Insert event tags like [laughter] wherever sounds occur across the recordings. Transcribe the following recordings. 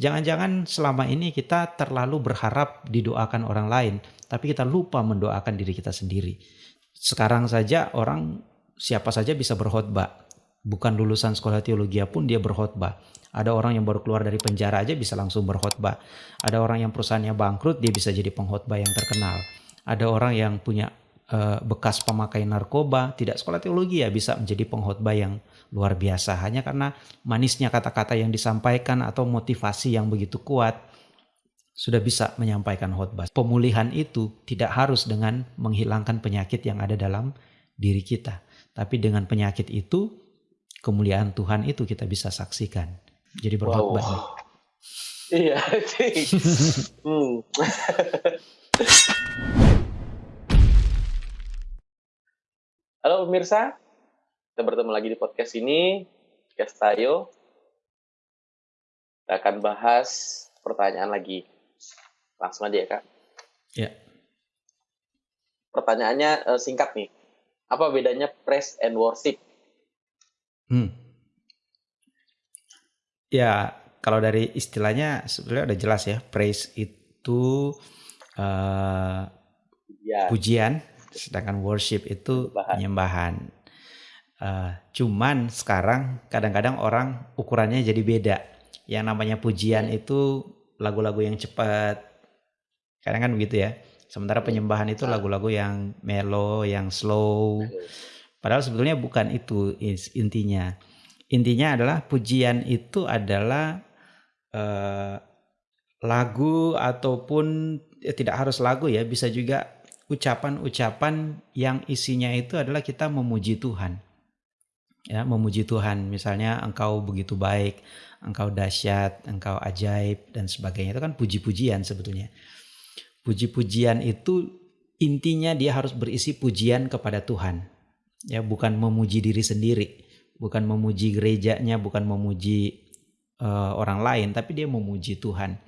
Jangan-jangan selama ini kita terlalu berharap didoakan orang lain, tapi kita lupa mendoakan diri kita sendiri. Sekarang saja orang siapa saja bisa berkhotbah. Bukan lulusan sekolah teologi pun dia berkhotbah. Ada orang yang baru keluar dari penjara aja bisa langsung berkhotbah. Ada orang yang perusahaannya bangkrut dia bisa jadi pengkhotbah yang terkenal. Ada orang yang punya uh, bekas pemakai narkoba, tidak sekolah teologi ya bisa menjadi pengkhotbah yang luar biasa hanya karena manisnya kata-kata yang disampaikan atau motivasi yang begitu kuat sudah bisa menyampaikan khotbah. Pemulihan itu tidak harus dengan menghilangkan penyakit yang ada dalam diri kita, tapi dengan penyakit itu kemuliaan Tuhan itu kita bisa saksikan. Jadi berkhotbah. Wow. Iya. [laughs] hmm. Halo pemirsa, kita bertemu lagi di podcast ini, podcast Tayo. Kita akan bahas pertanyaan lagi. Langsung aja ya, Kak. Ya. Pertanyaannya uh, singkat nih. Apa bedanya praise and worship? Hmm. Ya, kalau dari istilahnya sebenarnya udah jelas ya. Praise itu uh, pujian. pujian, sedangkan worship itu penyembahan. penyembahan. Uh, cuman sekarang kadang-kadang orang ukurannya jadi beda. Yang namanya pujian iya. itu lagu-lagu yang cepat. Kadang kan begitu ya. Sementara iya. penyembahan itu lagu-lagu yang melo, yang slow. Padahal sebetulnya bukan itu intinya. Intinya adalah pujian itu adalah uh, lagu ataupun ya tidak harus lagu ya, bisa juga ucapan-ucapan yang isinya itu adalah kita memuji Tuhan ya memuji Tuhan. Misalnya engkau begitu baik engkau dahsyat engkau ajaib dan sebagainya. Itu kan puji-pujian sebetulnya. Puji-pujian itu intinya dia harus berisi pujian kepada Tuhan. Ya bukan memuji diri sendiri bukan memuji gerejanya bukan memuji uh, orang lain tapi dia memuji Tuhan.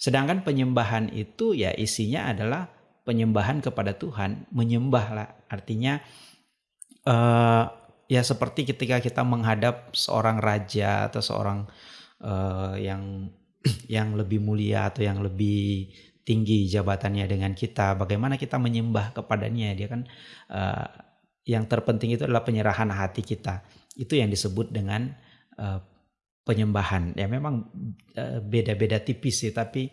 Sedangkan penyembahan itu ya isinya adalah penyembahan kepada Tuhan menyembah lah artinya uh, ya seperti ketika kita menghadap seorang raja atau seorang uh, yang [clears throat] yang lebih mulia atau yang lebih tinggi jabatannya dengan kita, bagaimana kita menyembah kepadanya, dia kan uh, yang terpenting itu adalah penyerahan hati kita. Itu yang disebut dengan uh, penyembahan. Ya memang beda-beda uh, tipis sih, tapi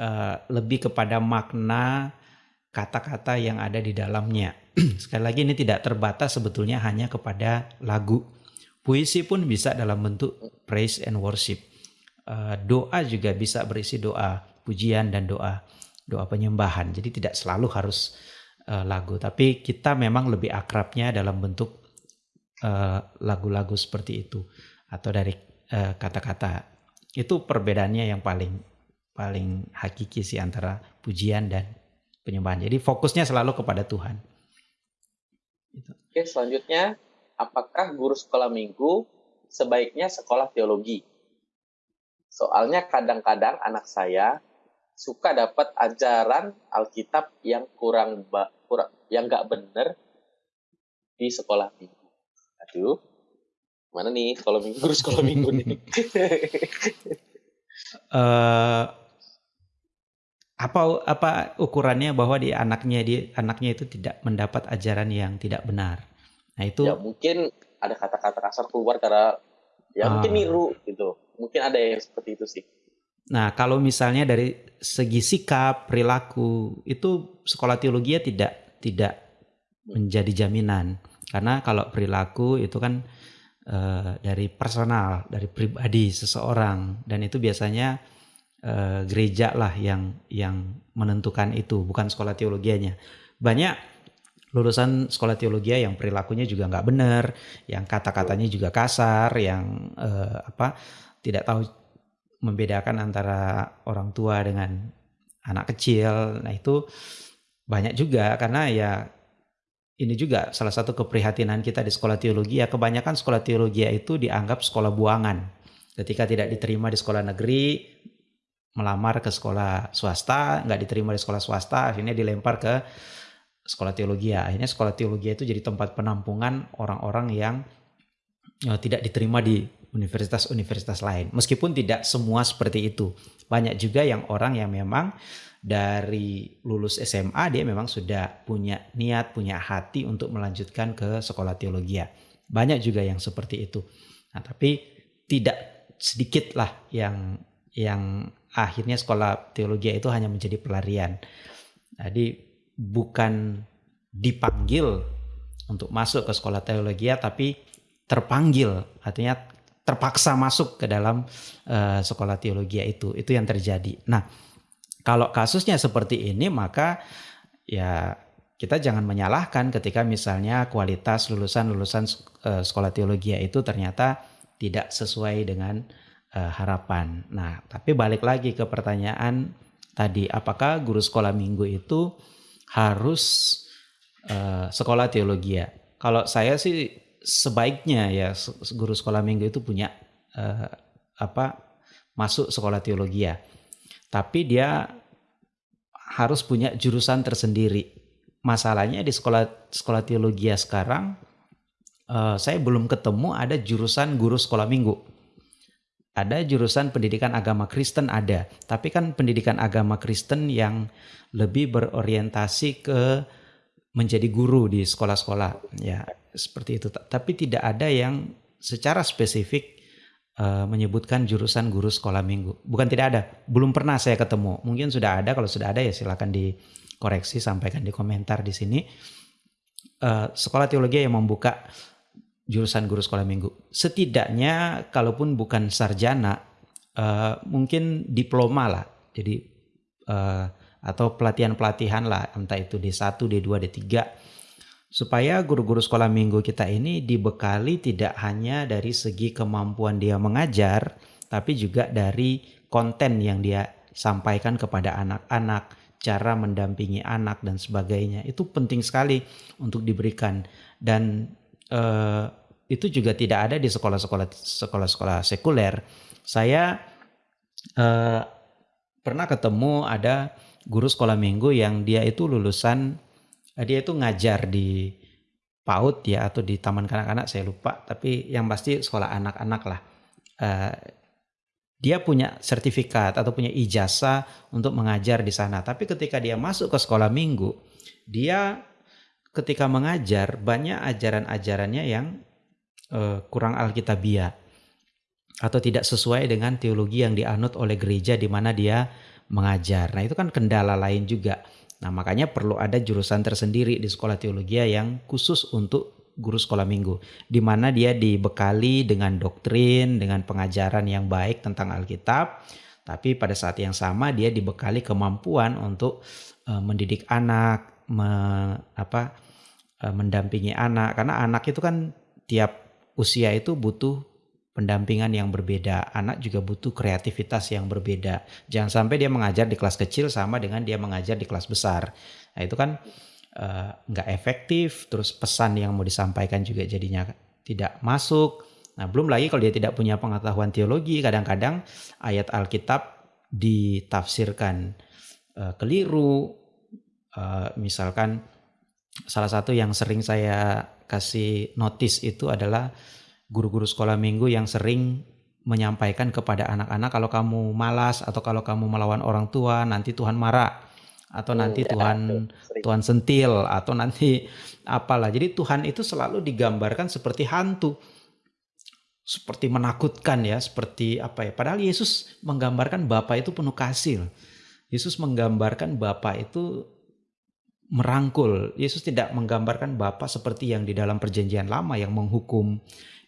uh, lebih kepada makna kata-kata yang ada di dalamnya. [clears throat] Sekali lagi ini tidak terbatas sebetulnya hanya kepada lagu. Puisi pun bisa dalam bentuk praise and worship. Uh, doa juga bisa berisi doa, pujian dan doa, doa penyembahan. Jadi tidak selalu harus uh, lagu, tapi kita memang lebih akrabnya dalam bentuk eh, lagu-lagu seperti itu atau dari kata-kata. Uh, itu perbedaannya yang paling paling hakiki sih antara pujian dan penyembahan. Jadi fokusnya selalu kepada Tuhan. Gitu. Oke, selanjutnya, apakah guru sekolah minggu sebaiknya sekolah teologi? Soalnya kadang-kadang anak saya suka dapat ajaran Alkitab yang kurang, kurang yang nggak benar di sekolah minggu. Aduh, mana nih sekolah minggu, guru sekolah minggu nih? uh, [laughs] apa apa ukurannya bahwa di anaknya di anaknya itu tidak mendapat ajaran yang tidak benar. Nah itu ya mungkin ada kata-kata kasar keluar karena ya uh, mungkin niru gitu. Mungkin ada yang seperti itu sih. Nah kalau misalnya dari segi sikap perilaku itu sekolah teologi ya tidak tidak menjadi jaminan karena kalau perilaku itu kan uh, dari personal dari pribadi seseorang dan itu biasanya uh, gereja lah yang yang menentukan itu, bukan sekolah teologianya. Banyak lulusan sekolah teologi yang perilakunya juga nggak benar, yang kata-katanya juga kasar, yang uh, apa tidak tahu membedakan antara orang tua dengan anak kecil. Nah itu banyak juga karena ya ini juga salah satu keprihatinan kita di sekolah teologi ya kebanyakan sekolah teologi itu dianggap sekolah buangan. Ketika tidak diterima di sekolah negeri, melamar ke sekolah swasta, nggak diterima di sekolah swasta, akhirnya dilempar ke sekolah teologi. Akhirnya sekolah teologi itu jadi tempat penampungan orang-orang yang uh, tidak diterima di universitas-universitas lain. Meskipun tidak semua seperti itu. Banyak juga yang orang yang memang dari lulus SMA dia memang sudah punya niat, punya hati untuk melanjutkan ke sekolah teologi. Banyak juga yang seperti itu. Nah, tapi tidak sedikit lah yang yang akhirnya sekolah teologi itu hanya menjadi pelarian. Jadi bukan dipanggil untuk masuk ke sekolah teologi tapi terpanggil artinya terpaksa masuk ke dalam uh, sekolah teologi itu itu yang terjadi. Nah, kalau kasusnya seperti ini maka ya kita jangan menyalahkan ketika misalnya kualitas lulusan-lulusan uh, sekolah teologi itu ternyata tidak sesuai dengan uh, harapan. Nah, tapi balik lagi ke pertanyaan tadi, apakah guru sekolah minggu itu harus uh, sekolah teologi? Kalau saya sih sebaiknya ya guru sekolah minggu itu punya uh, apa masuk sekolah teologi ya. Tapi dia harus punya jurusan tersendiri. Masalahnya di sekolah sekolah teologi sekarang uh, saya belum ketemu ada jurusan guru sekolah minggu. Ada jurusan pendidikan agama Kristen ada, tapi kan pendidikan agama Kristen yang lebih berorientasi ke menjadi guru di sekolah-sekolah ya seperti itu. Tapi tidak ada yang secara spesifik uh, menyebutkan jurusan guru sekolah minggu. Bukan tidak ada, belum pernah saya ketemu. Mungkin sudah ada, kalau sudah ada ya silakan dikoreksi, sampaikan di komentar di sini. Uh, sekolah teologi yang membuka jurusan guru sekolah minggu. Setidaknya kalaupun bukan sarjana, uh, mungkin diploma lah. Jadi uh, atau pelatihan-pelatihan lah, entah itu D1, D2, D3 supaya guru-guru sekolah minggu kita ini dibekali tidak hanya dari segi kemampuan dia mengajar, tapi juga dari konten yang dia sampaikan kepada anak-anak, cara mendampingi anak dan sebagainya. Itu penting sekali untuk diberikan dan eh, itu juga tidak ada di sekolah-sekolah sekolah-sekolah sekuler. Saya eh, pernah ketemu ada guru sekolah minggu yang dia itu lulusan Eh, dia itu ngajar di PAUD ya atau di taman kanak-kanak saya lupa. Tapi yang pasti sekolah anak-anak lah. Uh, dia punya sertifikat atau punya ijazah untuk mengajar di sana. Tapi ketika dia masuk ke sekolah minggu dia ketika mengajar banyak ajaran-ajarannya yang uh, kurang alkitabiah atau tidak sesuai dengan teologi yang dianut oleh gereja di mana dia mengajar. Nah, itu kan kendala lain juga. Nah, makanya perlu ada jurusan tersendiri di sekolah teologi yang khusus untuk guru sekolah minggu, di mana dia dibekali dengan doktrin, dengan pengajaran yang baik tentang Alkitab, tapi pada saat yang sama dia dibekali kemampuan untuk uh, mendidik anak, me, apa, mendampingi anak, karena anak itu kan tiap usia itu butuh pendampingan yang berbeda. Anak juga butuh kreativitas yang berbeda. Jangan sampai dia mengajar di kelas kecil sama dengan dia mengajar di kelas besar. Nah itu kan uh, nggak efektif. Terus pesan yang mau disampaikan juga jadinya tidak masuk. Nah belum lagi kalau dia tidak punya pengetahuan teologi, kadang-kadang ayat Alkitab ditafsirkan uh, keliru. Uh, misalkan salah satu yang sering saya kasih notice itu adalah guru-guru sekolah minggu yang sering menyampaikan kepada anak-anak kalau kamu malas atau kalau kamu melawan orang tua nanti Tuhan marah atau hmm, nanti ya, Tuhan sering. Tuhan sentil atau nanti apalah. Jadi Tuhan itu selalu digambarkan seperti hantu. Seperti menakutkan ya, seperti apa ya. Padahal Yesus menggambarkan Bapa itu penuh kasih. Yesus menggambarkan Bapa itu merangkul. Yesus tidak menggambarkan Bapa seperti yang di dalam perjanjian lama yang menghukum,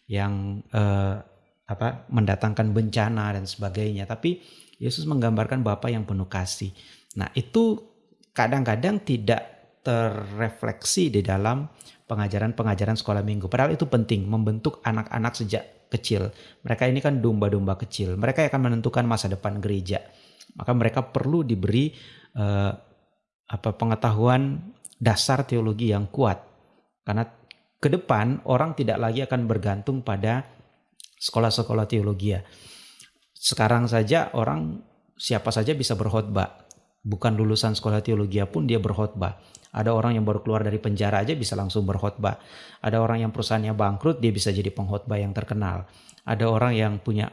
yang uh, apa mendatangkan bencana dan sebagainya tapi Yesus menggambarkan Bapa yang penuh kasih. Nah, itu kadang-kadang tidak terrefleksi di dalam pengajaran-pengajaran sekolah minggu. Padahal itu penting membentuk anak-anak sejak kecil. Mereka ini kan domba-domba kecil. Mereka akan menentukan masa depan gereja. Maka mereka perlu diberi uh, apa pengetahuan dasar teologi yang kuat. Karena ke depan orang tidak lagi akan bergantung pada sekolah-sekolah teologi. Sekarang saja orang siapa saja bisa berkhotbah. bukan lulusan sekolah teologi pun dia berkhotbah. Ada orang yang baru keluar dari penjara aja bisa langsung berkhotbah. Ada orang yang perusahaannya bangkrut dia bisa jadi pengkhotbah yang terkenal. Ada orang yang punya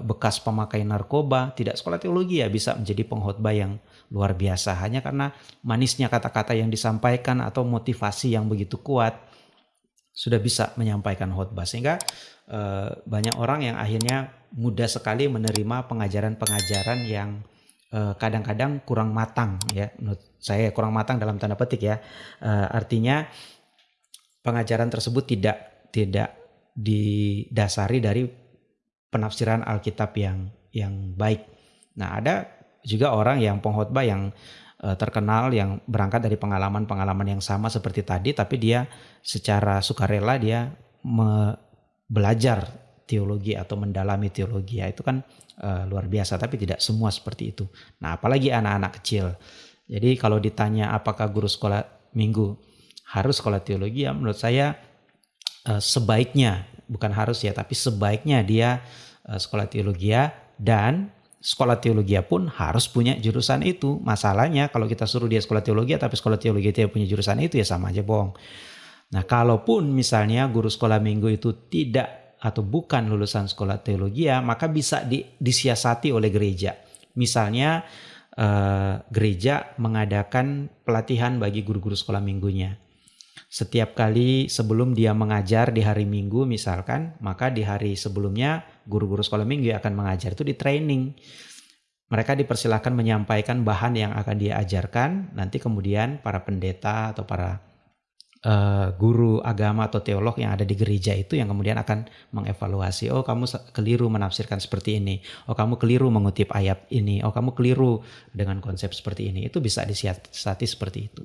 bekas pemakai narkoba, tidak sekolah teologi ya bisa menjadi pengkhotbah yang luar biasa. Hanya karena manisnya kata-kata yang disampaikan atau motivasi yang begitu kuat sudah bisa menyampaikan khotbah. Sehingga uh, banyak orang yang akhirnya mudah sekali menerima pengajaran-pengajaran yang kadang kadang-kadang kurang matang ya. Menurut saya kurang matang dalam tanda petik ya. Artinya pengajaran tersebut tidak tidak didasari dari penafsiran Alkitab yang yang baik. Nah ada juga orang yang pengkhotbah yang uh, terkenal yang berangkat dari pengalaman-pengalaman yang sama seperti tadi tapi dia secara sukarela dia me belajar teologi atau mendalami teologi ya itu kan uh, luar biasa tapi tidak semua seperti itu. Nah, apalagi anak-anak kecil. Jadi kalau ditanya apakah guru sekolah minggu harus sekolah teologi ya menurut saya uh, sebaiknya bukan harus ya tapi sebaiknya dia uh, sekolah teologi ya dan sekolah teologi pun harus punya jurusan itu. Masalahnya kalau kita suruh dia sekolah teologi tapi sekolah teologi tidak punya jurusan itu ya sama aja bohong. Nah, kalaupun misalnya guru sekolah minggu itu tidak atau bukan lulusan sekolah teologi ya, maka bisa di, disiasati oleh gereja. Misalnya uh, gereja mengadakan pelatihan bagi guru-guru sekolah minggunya. Setiap kali sebelum dia mengajar di hari Minggu misalkan, maka di hari sebelumnya guru-guru sekolah minggu akan mengajar itu di training. Mereka dipersilahkan menyampaikan bahan yang akan dia ajarkan, nanti kemudian para pendeta atau para uh, guru agama atau teolog yang ada di gereja itu yang kemudian akan mengevaluasi oh kamu keliru menafsirkan seperti ini. Oh kamu keliru mengutip ayat ini. Oh kamu keliru dengan konsep seperti ini. Itu bisa disiasati seperti itu.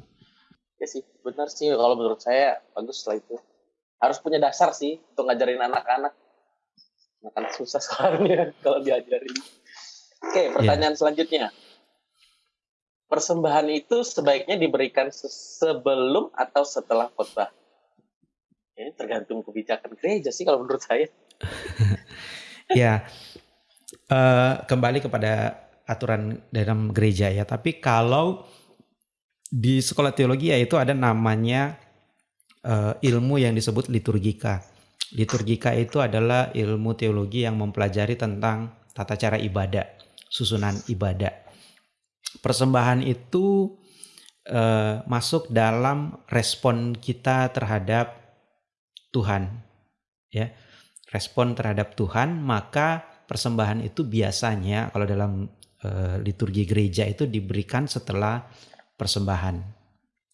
Ya sih benar sih kalau menurut saya bagus lah itu harus punya dasar sih untuk ngajarin anak-anak anak-anak susah soalnya [laughs] kalau diajarin oke pertanyaan yeah. selanjutnya persembahan itu sebaiknya diberikan sebelum atau setelah khotbah. Ini tergantung kebijakan gereja sih kalau menurut saya. [laughs] ya, uh, kembali kepada aturan dalam gereja ya. Tapi kalau di sekolah teologi ya itu ada namanya uh, ilmu yang disebut liturgika. Liturgika itu adalah ilmu teologi yang mempelajari tentang tata cara ibadah, susunan ibadah persembahan itu uh, masuk dalam respon kita terhadap Tuhan ya respon terhadap Tuhan maka persembahan itu biasanya kalau dalam uh, liturgi gereja itu diberikan setelah persembahan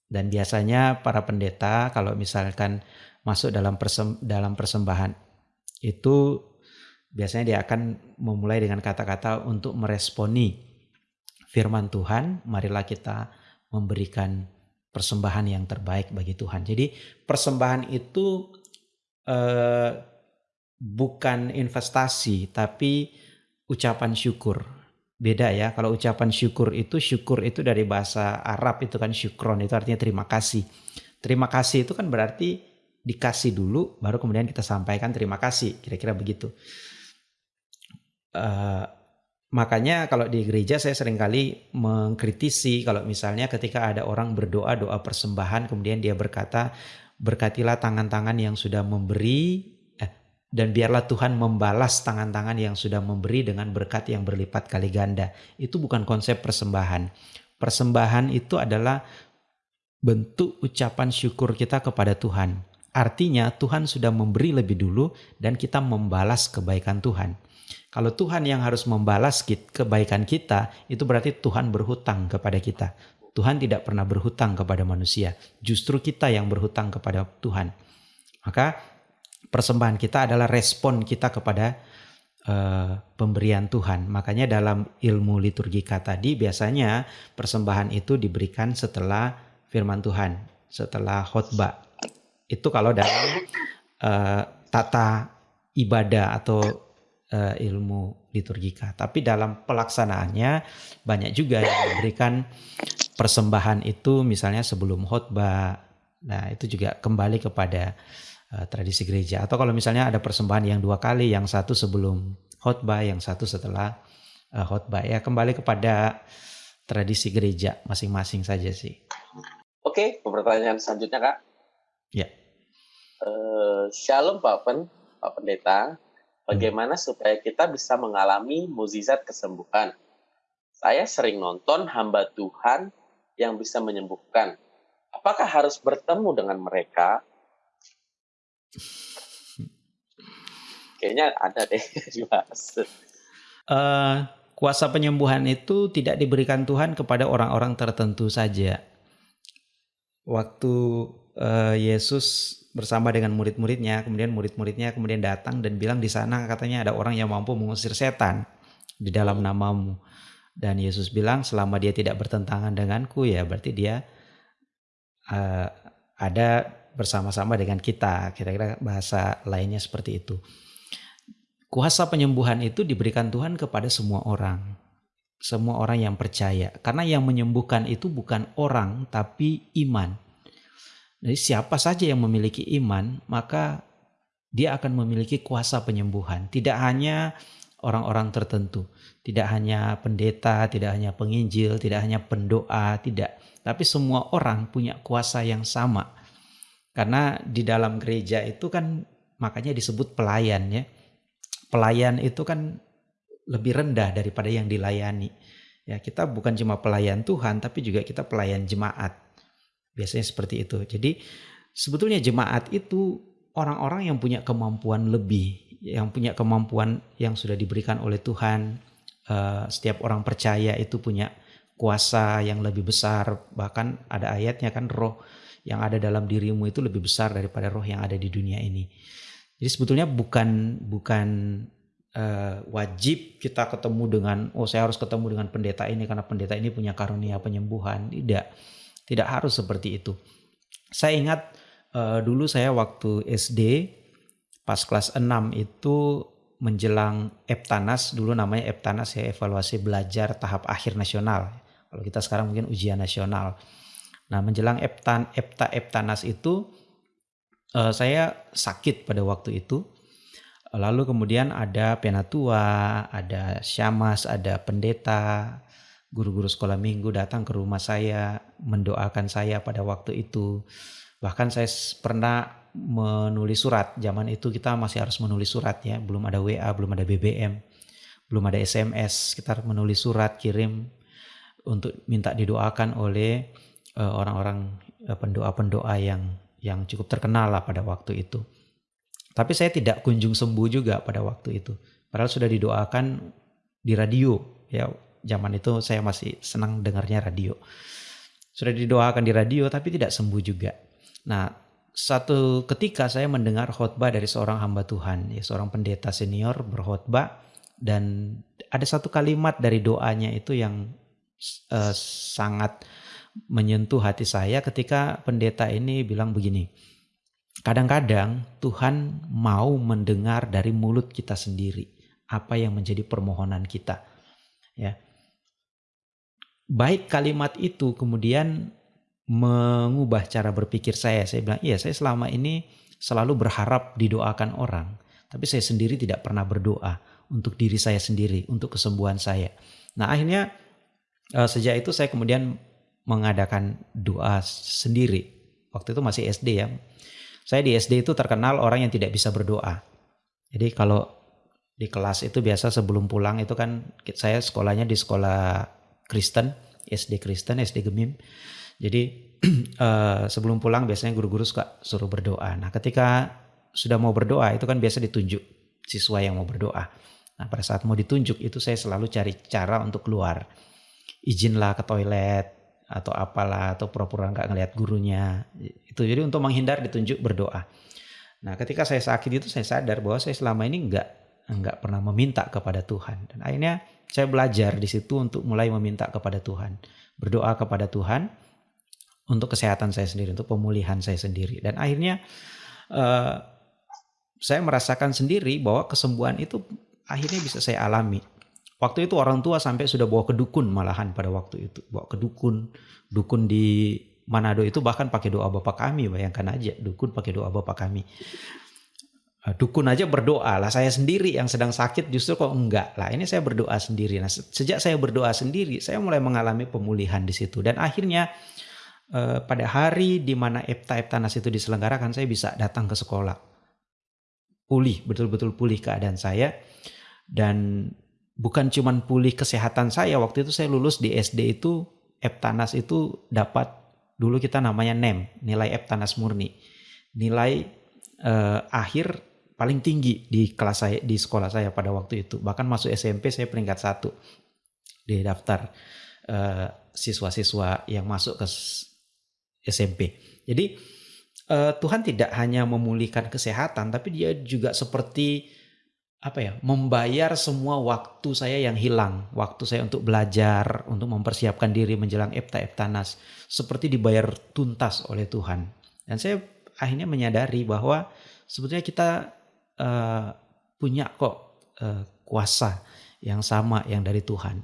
dan biasanya para pendeta kalau misalkan masuk dalam persem, dalam persembahan itu biasanya dia akan memulai dengan kata-kata untuk meresponi firman Tuhan, marilah kita memberikan persembahan yang terbaik bagi Tuhan. Jadi persembahan itu eh, bukan investasi tapi ucapan syukur. Beda ya, kalau ucapan syukur itu syukur itu dari bahasa Arab itu kan syukron itu artinya terima kasih. Terima kasih itu kan berarti dikasih dulu baru kemudian kita sampaikan terima kasih, kira-kira begitu. Uh, Makanya kalau di gereja saya sering kali mengkritisi kalau misalnya ketika ada orang berdoa doa persembahan kemudian dia berkata berkatilah tangan-tangan yang sudah memberi dan biarlah Tuhan membalas tangan-tangan yang sudah memberi dengan berkat yang berlipat kali ganda. Itu bukan konsep persembahan. Persembahan itu adalah bentuk ucapan syukur kita kepada Tuhan. Artinya Tuhan sudah memberi lebih dulu dan kita membalas kebaikan Tuhan. Kalau Tuhan yang harus membalas kebaikan kita, itu berarti Tuhan berhutang kepada kita. Tuhan tidak pernah berhutang kepada manusia, justru kita yang berhutang kepada Tuhan. Maka persembahan kita adalah respon kita kepada uh, pemberian Tuhan. Makanya dalam ilmu liturgika tadi biasanya persembahan itu diberikan setelah firman Tuhan, setelah khotbah. Itu kalau dalam uh, tata ibadah atau uh, ilmu liturgika. Tapi dalam pelaksanaannya banyak juga yang memberikan persembahan itu misalnya sebelum khotbah. Nah, itu juga kembali kepada uh, tradisi gereja. Atau kalau misalnya ada persembahan yang dua kali, yang satu sebelum khotbah, yang satu setelah uh, khotbah. Ya kembali kepada tradisi gereja masing-masing saja sih. Oke, pertanyaan selanjutnya kak. Ya. Uh, shalom Pak Pen, Pak Pendeta. Bagaimana hmm. supaya kita bisa mengalami mukjizat kesembuhan? Saya sering nonton hamba Tuhan yang bisa menyembuhkan. Apakah harus bertemu dengan mereka? Kayaknya ada deh [laughs] dibahas. Uh, kuasa penyembuhan itu tidak diberikan Tuhan kepada orang-orang tertentu saja waktu uh, Yesus bersama dengan murid-muridnya, kemudian murid-muridnya kemudian datang dan bilang di sana katanya ada orang yang mampu mengusir setan di dalam namamu. Dan Yesus bilang selama dia tidak bertentangan denganku ya berarti dia uh, ada bersama-sama dengan kita. Kira-kira bahasa lainnya seperti itu. Kuasa penyembuhan itu diberikan Tuhan kepada semua orang. Semua orang yang percaya. Karena yang menyembuhkan itu bukan orang tapi iman. Jadi siapa saja yang memiliki iman, maka dia akan memiliki kuasa penyembuhan. Tidak hanya orang-orang tertentu, tidak hanya pendeta, tidak hanya penginjil, tidak hanya pendoa, tidak. Tapi semua orang punya kuasa yang sama. Karena di dalam gereja itu kan makanya disebut pelayan ya. Pelayan itu kan lebih rendah daripada yang dilayani. Ya, kita bukan cuma pelayan Tuhan tapi juga kita pelayan jemaat. Biasanya seperti itu. Jadi sebetulnya jemaat itu orang-orang yang punya kemampuan lebih, yang punya kemampuan yang sudah diberikan oleh Tuhan. Uh, setiap orang percaya itu punya kuasa yang lebih besar. Bahkan ada ayatnya kan roh yang ada dalam dirimu itu lebih besar daripada roh yang ada di dunia ini. Jadi sebetulnya bukan bukan uh, wajib kita ketemu dengan oh saya harus ketemu dengan pendeta ini karena pendeta ini punya karunia penyembuhan. Tidak tidak harus seperti itu. Saya ingat uh, dulu saya waktu SD pas kelas 6 itu menjelang Eptanas, dulu namanya Eptanas ya evaluasi belajar tahap akhir nasional. Kalau kita sekarang mungkin ujian nasional. Nah, menjelang Eptan Epta Eptanas itu uh, saya sakit pada waktu itu. Lalu kemudian ada penatua, ada syamas, ada pendeta, guru-guru sekolah minggu datang ke rumah saya mendoakan saya pada waktu itu. Bahkan saya pernah menulis surat. Zaman itu kita masih harus menulis surat ya, belum ada WA, belum ada BBM, belum ada SMS. Kita menulis surat kirim untuk minta didoakan oleh orang-orang uh, pendoa-pendoa yang yang cukup terkenal lah pada waktu itu. Tapi saya tidak kunjung sembuh juga pada waktu itu. Padahal sudah didoakan di radio ya zaman itu saya masih senang dengarnya radio. Sudah didoakan di radio tapi tidak sembuh juga. Nah, satu ketika saya mendengar khotbah dari seorang hamba Tuhan, ya seorang pendeta senior berkhotbah dan ada satu kalimat dari doanya itu yang uh, sangat menyentuh hati saya ketika pendeta ini bilang begini. Kadang-kadang Tuhan mau mendengar dari mulut kita sendiri apa yang menjadi permohonan kita. Ya baik kalimat itu kemudian mengubah cara berpikir saya. Saya bilang, iya saya selama ini selalu berharap didoakan orang. Tapi saya sendiri tidak pernah berdoa untuk diri saya sendiri, untuk kesembuhan saya. Nah akhirnya uh, sejak itu saya kemudian mengadakan doa sendiri. Waktu itu masih SD ya. Saya di SD itu terkenal orang yang tidak bisa berdoa. Jadi kalau di kelas itu biasa sebelum pulang itu kan saya sekolahnya di sekolah Kristen, SD Kristen, SD Gemim. Jadi uh, [clears throat] sebelum pulang biasanya guru-guru suka suruh berdoa. Nah, ketika sudah mau berdoa itu kan biasa ditunjuk siswa yang mau berdoa. Nah, pada saat mau ditunjuk itu saya selalu cari cara untuk keluar. Izinlah ke toilet atau apalah atau pura-pura nggak ngelihat gurunya. Itu jadi untuk menghindar ditunjuk berdoa. Nah, ketika saya sakit itu saya sadar bahwa saya selama ini nggak nggak pernah meminta kepada Tuhan. Dan akhirnya saya belajar di situ untuk mulai meminta kepada Tuhan, berdoa kepada Tuhan untuk kesehatan saya sendiri, untuk pemulihan saya sendiri. Dan akhirnya uh, saya merasakan sendiri bahwa kesembuhan itu akhirnya bisa saya alami. Waktu itu orang tua sampai sudah bawa ke dukun malahan pada waktu itu, bawa ke dukun, dukun di Manado itu bahkan pakai doa Bapak kami, bayangkan aja, dukun pakai doa Bapak kami. Eh, dukun aja berdoa lah. Saya sendiri yang sedang sakit justru kok enggak lah. Ini saya berdoa sendiri. Nah sejak saya berdoa sendiri saya mulai mengalami pemulihan di situ. Dan akhirnya eh, pada hari di mana Epta Eptanas itu diselenggarakan saya bisa datang ke sekolah. Pulih betul-betul pulih keadaan saya. Dan bukan cuman pulih kesehatan saya waktu itu saya lulus di SD itu Eptanas itu dapat dulu kita namanya NEM nilai Eptanas murni nilai eh, akhir paling tinggi di kelas saya di sekolah saya pada waktu itu. Bahkan masuk SMP saya peringkat satu di daftar uh, siswa-siswa yang masuk ke SMP. Jadi uh, Tuhan tidak hanya memulihkan kesehatan, tapi dia juga seperti apa ya membayar semua waktu saya yang hilang, waktu saya untuk belajar, untuk mempersiapkan diri menjelang Epta Eptanas, seperti dibayar tuntas oleh Tuhan. Dan saya akhirnya menyadari bahwa sebetulnya kita uh, punya kok uh, kuasa yang sama yang dari Tuhan.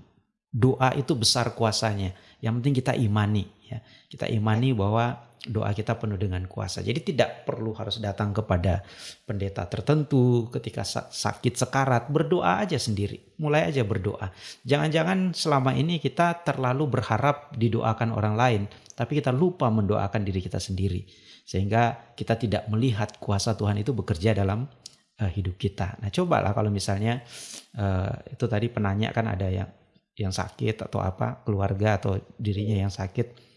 Doa itu besar kuasanya. Yang penting kita imani ya. Kita imani bahwa doa kita penuh dengan kuasa. Jadi tidak perlu harus datang kepada pendeta tertentu ketika sakit sekarat, berdoa aja sendiri. Mulai aja berdoa. Jangan-jangan selama ini kita terlalu berharap didoakan orang lain, tapi kita lupa mendoakan diri kita sendiri. Sehingga kita tidak melihat kuasa Tuhan itu bekerja dalam uh, hidup kita. Nah, cobalah kalau misalnya uh, itu tadi penanya kan ada yang yang sakit atau apa, keluarga atau dirinya yang sakit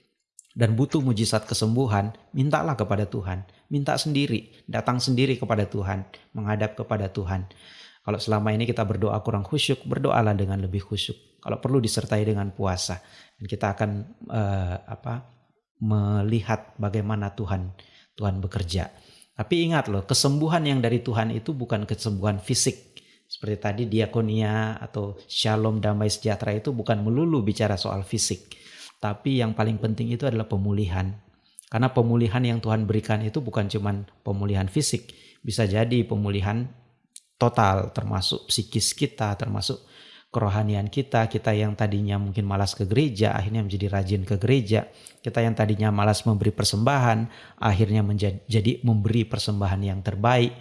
dan butuh mujizat kesembuhan, mintalah kepada Tuhan. Minta sendiri, datang sendiri kepada Tuhan, menghadap kepada Tuhan. Kalau selama ini kita berdoa kurang khusyuk, berdoalah dengan lebih khusyuk. Kalau perlu disertai dengan puasa, dan kita akan uh, apa melihat bagaimana Tuhan Tuhan bekerja. Tapi ingat loh, kesembuhan yang dari Tuhan itu bukan kesembuhan fisik. Seperti tadi diakonia atau shalom damai sejahtera itu bukan melulu bicara soal fisik. Tapi yang paling penting itu adalah pemulihan. Karena pemulihan yang Tuhan berikan itu bukan cuma pemulihan fisik. Bisa jadi pemulihan total termasuk psikis kita, termasuk kerohanian kita, kita yang tadinya mungkin malas ke gereja, akhirnya menjadi rajin ke gereja. Kita yang tadinya malas memberi persembahan, akhirnya menjadi memberi persembahan yang terbaik.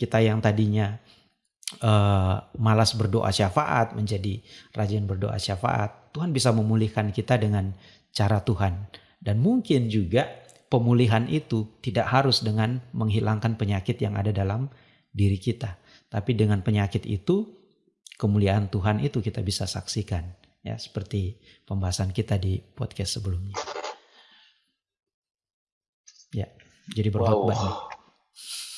Kita yang tadinya uh, malas berdoa syafaat, menjadi rajin berdoa syafaat. Tuhan bisa memulihkan kita dengan cara Tuhan. Dan mungkin juga pemulihan itu tidak harus dengan menghilangkan penyakit yang ada dalam diri kita. Tapi dengan penyakit itu kemuliaan Tuhan itu kita bisa saksikan ya seperti pembahasan kita di podcast sebelumnya. Ya, jadi berkhotbah wow.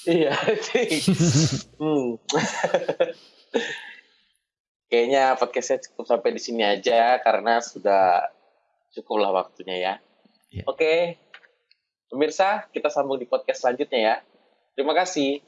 Iya, [laughs] hmm. [laughs] Kayaknya podcastnya cukup sampai di sini aja karena sudah cukuplah waktunya ya. ya. Oke, pemirsa kita sambung di podcast selanjutnya ya. Terima kasih.